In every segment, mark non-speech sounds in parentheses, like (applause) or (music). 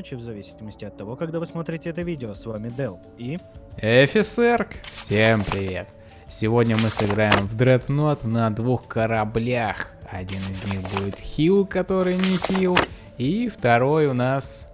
ночи, в зависимости от того, когда вы смотрите это видео. С вами Дел и... Эфисерк, всем привет. Сегодня мы сыграем в Дреднот на двух кораблях. Один из них будет Хил, который не Хил, и второй у нас...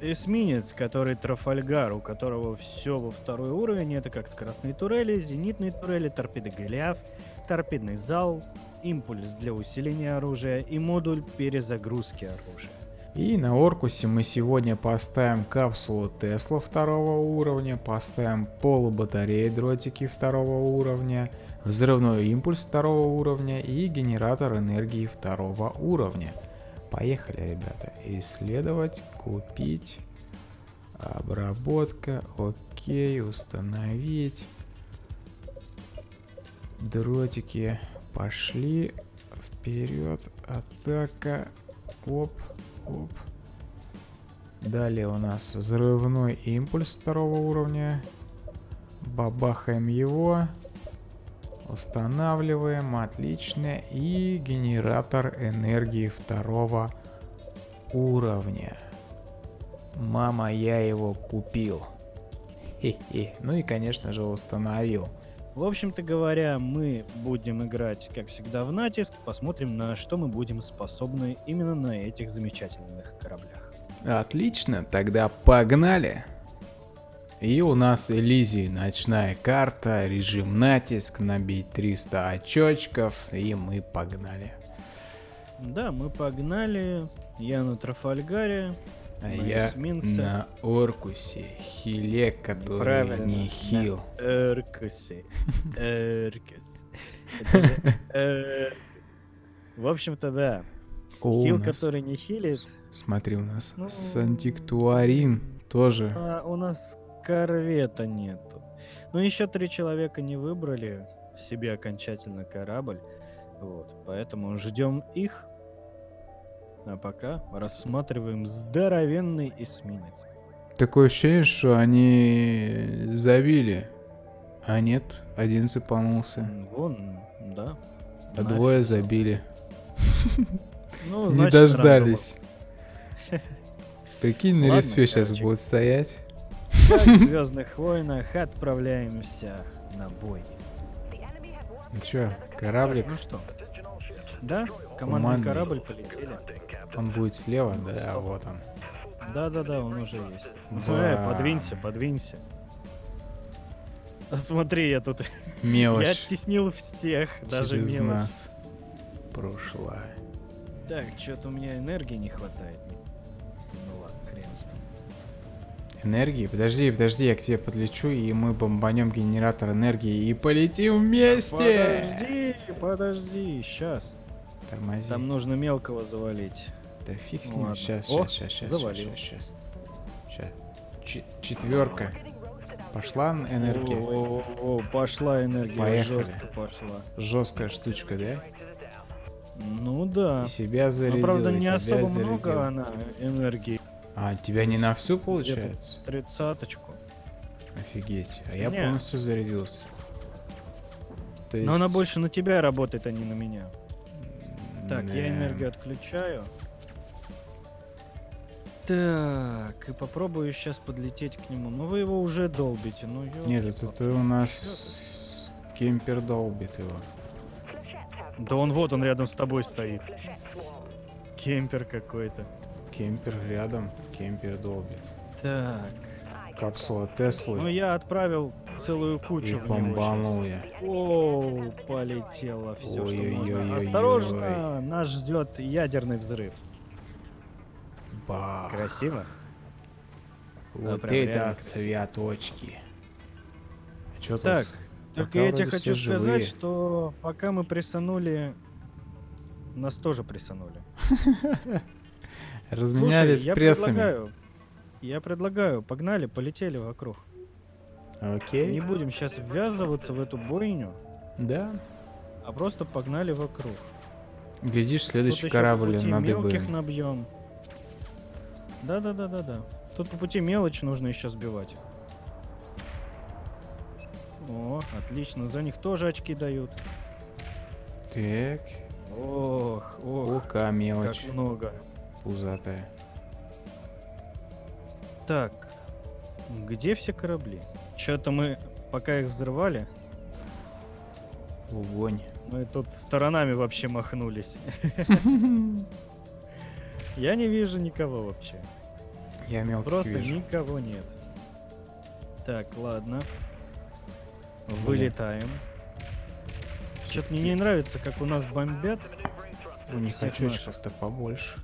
Эсминец, который Трафальгар, у которого все во второй уровень. Это как скоростные турели, зенитные турели, торпеды Голиаф, торпедный зал, импульс для усиления оружия и модуль перезагрузки оружия. И на Оркусе мы сегодня поставим капсулу Тесла второго уровня, поставим полубатареи дротики второго уровня, взрывной импульс второго уровня и генератор энергии второго уровня. Поехали, ребята. Исследовать, купить, обработка, окей, установить. Дротики пошли вперед, атака, оп, оп. Далее у нас взрывной импульс второго уровня. Бабахаем его. Устанавливаем, отлично. И генератор энергии второго уровня. Мама, я его купил. Хе-хе. Ну и, конечно же, установил. В общем-то говоря, мы будем играть, как всегда, в натиск. Посмотрим, на что мы будем способны именно на этих замечательных кораблях. Отлично, тогда погнали. И у нас Элизии ночная карта, режим натиск, набить 300 очочков, и мы погнали. Да, мы погнали. Я на Трафальгаре. А на я эсминце. на Оркусе, хиле, который Правильно, не на хил. (laughs) Это же, э, В общем-то, да. О, Хил, который не хилит. Смотри, у нас Ну. Сантиктуарин тоже. А у нас корвета нету. Ну, еще три человека не выбрали себе окончательно корабль. Вот, поэтому ждем их. А пока рассматриваем здоровенный эсминец. Такое ощущение, что они забили. А нет, один цепанулся. М, Вон, да. А нафиг. двое забили. Ну, (laughs) Не значит, дождались. (laughs) Прикинь, на Ладно, респе сейчас будут стоять. Как в (laughs) Звездных войнах отправляемся на бой. Ну чё, кораблик, Ну что? Да, командный Командный. корабль полетели. он будет слева, да, вот он. Да-да-да, он уже есть. Да. Э, подвинься, подвинься. (laughs) Смотри, я тут... (laughs) Я Мелочь оттеснил всех, даже через мелочь. нас прошла. Так, что-то у меня энергии не хватает. Ну ладно, хрен с ним. Энергии? Подожди, подожди, я к тебе подлечу, и мы бомбанем генератор энергии и полетим вместе! Подожди, подожди, сейчас. Тормози. Там нужно мелкого завалить. Да фиг с ним, сейчас, сейчас, сейчас, сейчас, завалил. сейчас, сейчас. четверка. Пошла энергия? О, о, о, пошла энергия, Поехали. жестко пошла. Жесткая штучка, да? Ну да. И себя Но зарядил, правда и не особо зарядил. много она энергии. А, тебя не на всю получается? Тридцаточку. Офигеть. А я Не. полностью зарядился. То Но она есть- больше на тебя работает, а не на меня. Так, я энергию отключаю. Так, и попробую сейчас подлететь к нему. Ну вы его уже долбите, ну ё- Нет, это, это у нас кемпер долбит его. Да он вот, он рядом с тобой стоит. Кемпер какой-то. Кемпер рядом, кемпер долбит. Так, Капсула ну Теслы. я отправил целую И кучу него бомбанул я. Оу, полетело все, что можно. Осторожно, нас ждет ядерный взрыв. Бах. Красиво? Вот это цветочки. А чё Так, тут? только я тебе хочу все сказать, живые. что пока мы прессанули, нас тоже прессанули. (laughs) Разменялись Слушай, я прессами. предлагаю, я предлагаю, погнали, полетели вокруг. Окей. Не будем сейчас ввязываться в эту бойню, Да. а просто погнали вокруг. Глядишь, Тут следующий еще корабль по пути надо мелких бы. набьем. Да-да-да-да-да. Тут по пути мелочь нужно еще сбивать. О, отлично, за них тоже очки дают. Так. Ох, ох, Ока мелочь как много. пузатая. Так, где все корабли? Что-то мы, пока их взрывали, Огонь. мы тут сторонами вообще махнулись. (laughs) Я не вижу никого вообще. Я мелких Просто вижу. никого нет. Так, ладно. Вылетаем. Что-то мне не нравится, как у нас бомбят. У них всех очечков-то побольше.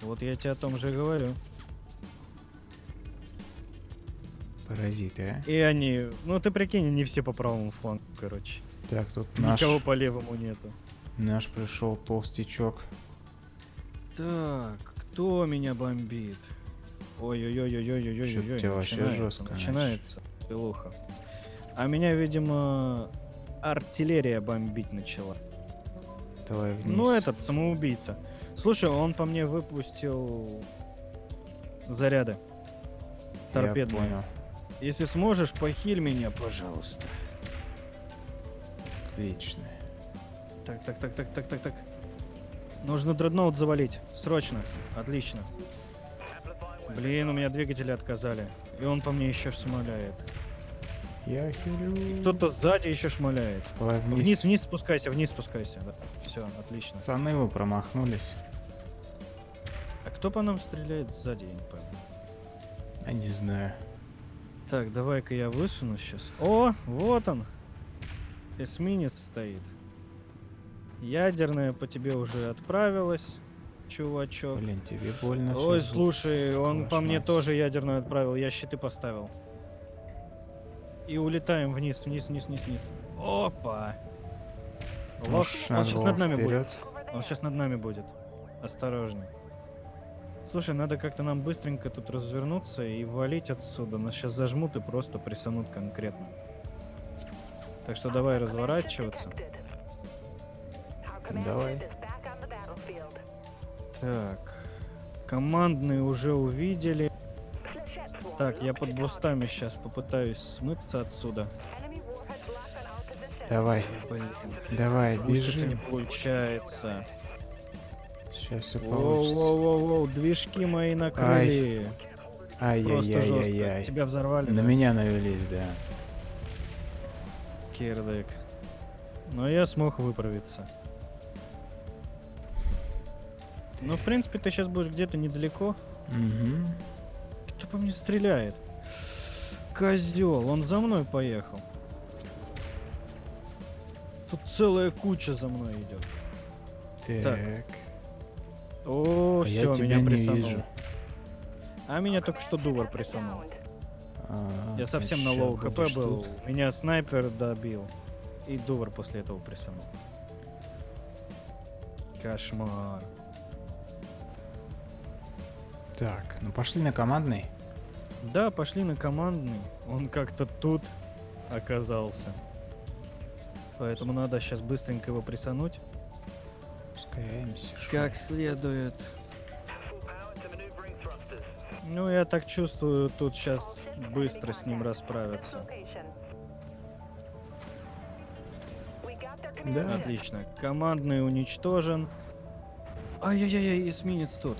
Вот я тебе о том же и говорю. Паразиты, а? И они, ну ты прикинь, они все по правому флангу, короче. Так, тут наш, Никого по левому нету. наш пришел толстячок. Так, кто меня бомбит? Ой-ой-ой-ой-ой-ой-ой-ой. Тебя вообще жестко. Начинается. Пилуха. А меня, видимо, артиллерия бомбить начала. Давай вниз. Ну, этот самоубийца. Слушай, он по мне выпустил заряды. Я Торпедные. понял. Если сможешь, похиль меня, пожалуйста. Отлично. Так, так, так, так, так, так, так. Нужно дредноут завалить. Срочно. Отлично. Блин, у меня двигатели отказали. И он по мне еще шмаляет. Я хилю. Кто-то сзади еще шмаляет. Давай вниз. Вниз, вниз спускайся, вниз спускайся. Да. Все, отлично. Пацаны, вы промахнулись. А кто по нам стреляет сзади, я не пойму. Я не знаю. Так, давай-ка я высуну сейчас. О, вот он. Эсминец стоит. Ядерная по тебе уже отправилась, чувачок. Блин, тебе больно. Ой, слушай, он Твою по мне мать. тоже ядерную отправил, я щиты поставил. И улетаем вниз, вниз, вниз, вниз, вниз. Опа! Лох, он сейчас над нами будет. вперед? Он сейчас над нами будет. Осторожный. Слушай, надо как-то нам быстренько тут развернуться и валить отсюда. Нас сейчас зажмут и просто прессанут конкретно. Так что давай разворачиваться. Давай. Так. Командные уже увидели. Так, я под бустами сейчас попытаюсь смыться отсюда. Давай, Блин, давай, буститься не бежим. получается. Сейчас все получится. Воу-воу-воу, движки мои накрыли. Ай-яй-яй-яй-яй. Тебя взорвали. На да? меня навелись, да. Кирдык. Но я смог выправиться. Ну, в принципе, ты сейчас будешь где-то недалеко. Угу. Кто по мне стреляет? Козел, он за мной поехал. Тут целая куча за мной идет. Так. О, А я все, тебя меня не прессанул. вижу. А меня только что Дувар прессанул. А, Я совсем на low HP был. Меня снайпер добил. И Дувар после этого прессанул. Кошмар. Так, ну пошли на командный. Да, пошли на командный. Он как-то тут оказался. Поэтому надо сейчас быстренько его прессануть. Спускаемся. шо. Как следует. Ну, я так чувствую, тут сейчас быстро с ним расправиться. Да. Отлично. Командный уничтожен. Ай-яй-яй, эсминец тут.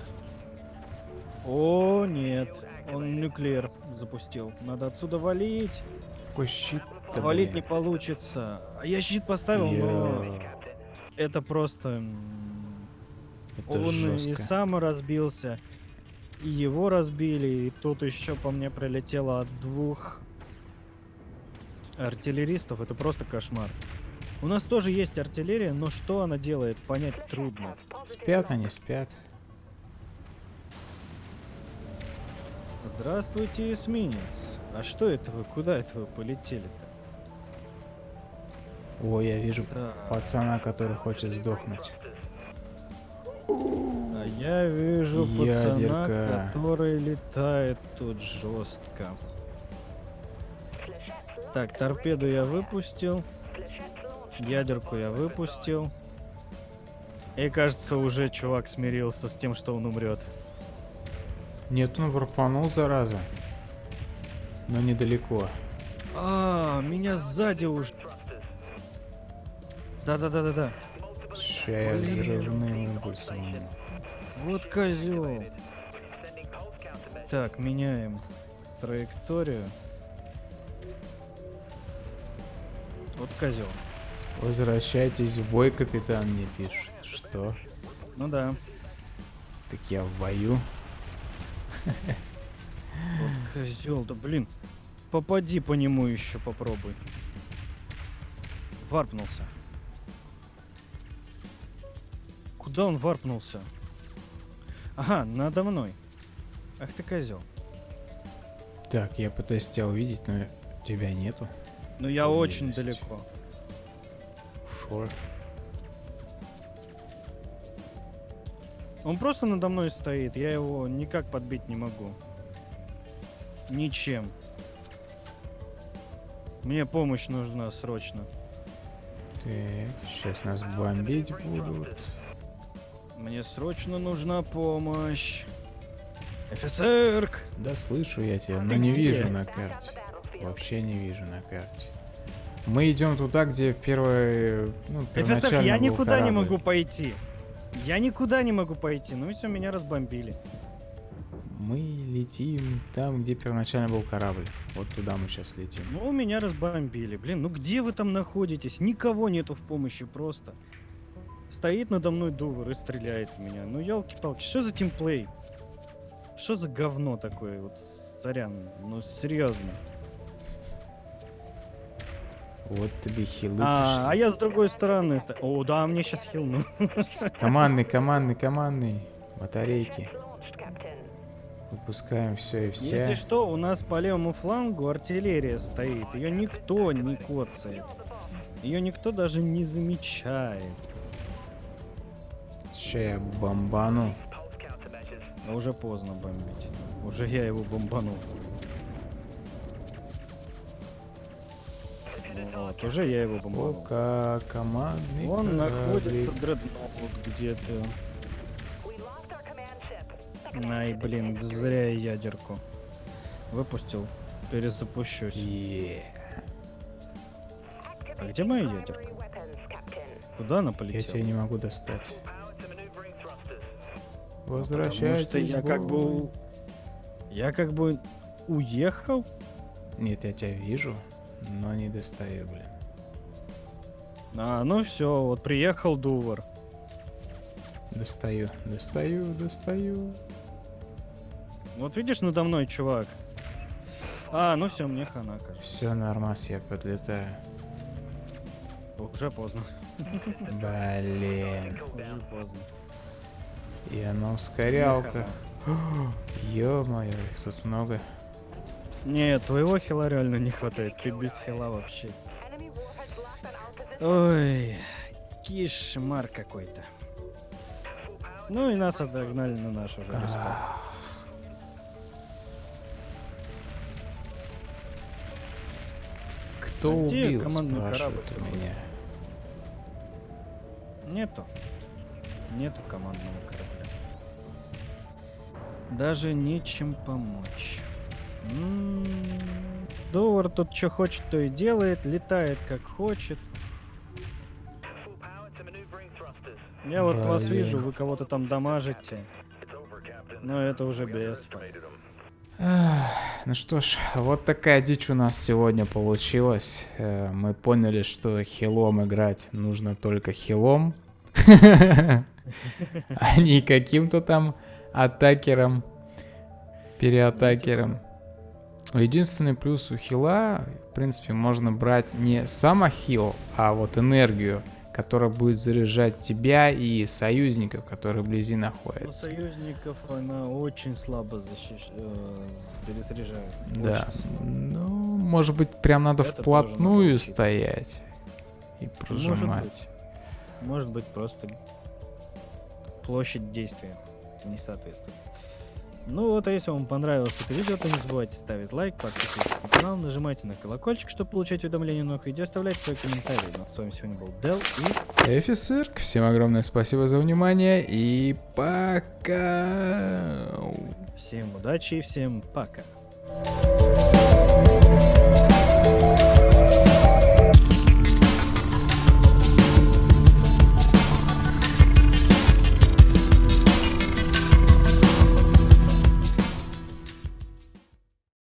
О, нет. Он нуклеер запустил. Надо отсюда валить. Какой щит валить не получится. А я щит поставил, но это просто... Это Он и жестко. сам разбился, и его разбили, и тут еще по мне прилетело от двух артиллеристов. Это просто кошмар. У нас тоже есть артиллерия, но что она делает, понять трудно. Спят они, спят. Здравствуйте, эсминец. А что это вы? Куда это вы полетели-то? О, я вижу Так, пацана, который хочет сдохнуть. а я вижу пацана, Ядерка. который летает тут жестко. Так, торпеду я выпустил. Ядерку я выпустил. И кажется, уже чувак смирился с тем, что он умрет. Нет, он пропанул, зараза. Но недалеко. А, меня сзади уже. Да-да-да-да-да. Ща я взрывным импульсом. Вот козел. Так, меняем траекторию. Вот козел. Возвращайтесь в бой, капитан, мне пишет. Что? Ну да. Так я в бою. Вот козел, да блин. Попади по нему еще попробуй. Варпнулся. Куда он варпнулся? Ага, надо мной. Ах ты козел. Так, я пытаюсь тебя увидеть, но тебя нету. Ну я очень Есть. далеко. Шо? Он просто надо мной стоит, я его никак подбить не могу. Ничем. Мне помощь нужна срочно. Так, сейчас нас бомбить будут. Мне срочно нужна помощь. ФСР! Да слышу я тебя, но не где? вижу на карте. Вообще не вижу на карте. Мы идем туда, где первое, ну, первоначально я никуда не корабль. могу пойти. Я никуда не могу пойти. Ну и все, меня разбомбили. Мы летим там, где первоначально был корабль. Вот туда мы сейчас летим. Ну, меня разбомбили. Блин, ну где вы там находитесь? Никого нету в помощи просто. Стоит надо мной Дувер и стреляет в меня. Ну, елки-палки, что за тимплей? Что за говно такое? Вот, сорян, ну серьезно. Вот тебе хилы А, а я с другой стороны. О, да, мне сейчас хилну. Командный, командный, командный. Батарейки. Выпускаем все и все. Если что, у нас по левому флангу артиллерия стоит. Ее никто не коцает. Ее никто даже не замечает. Сейчас я бомбану. Но уже поздно бомбить. Уже я его бомбанул. Вот, уже я его бомбанул. Пока командный Он кораблик. находится дредноут где-то. Ай, блин, зря я ядерку. Выпустил. Перезапущусь. Е. А где моя ядерка? Куда она Я полетела? тебя не могу достать. Потому Возвращайтесь. что я как бы... Я как бы уехал. Нет, я тебя вижу, но не достаю, блин. А, ну все, вот приехал Дувар. Достаю, достаю, достаю. Вот видишь надо мной, чувак. А, ну все, мне хана, кажется. Все, нормас, я подлетаю. Уже поздно. Блин. Уже поздно. И ускорялках. хана. Ё-моё, их тут много. Нет, твоего хила реально не хватает. Ты без хила вообще. Ой, кишмар какой-то. Ну и нас отогнали на наш уже респаун. Ах. Кто А убил, корабль у меня. Нету. Нету командного корабля. Даже нечем помочь. М, Довар тут что хочет, то и делает, летает как хочет. Я вот вас Блин. вижу, вы кого-то там дамажите. Но это уже без. Ну что ж, вот такая дичь у нас сегодня получилась. Э, Мы поняли, что хилом играть нужно только хилом. (laughs) А не каким-то там атакером, переатакером. Единственный плюс у хила, в принципе, можно брать не сама хил, а вот энергию, которая будет заряжать тебя и союзников, которые вблизи У находятся. союзников она очень слабо защищ... э, перезаряжает. Да. Очень Ну, может быть, прям надо Это вплотную надо стоять и Может прожимать. быть. Может быть, просто площадь действия не соответствует. Ну вот, а если вам понравилось это видео, то не забывайте ставить лайк, подписывайтесь на канал, нажимайте на колокольчик, чтобы получать уведомления о новых видео, оставляйте свои комментарии. Ну, а с вами сегодня был Дел и Офицер, всем огромное спасибо за внимание и пока. всем удачи и всем пока.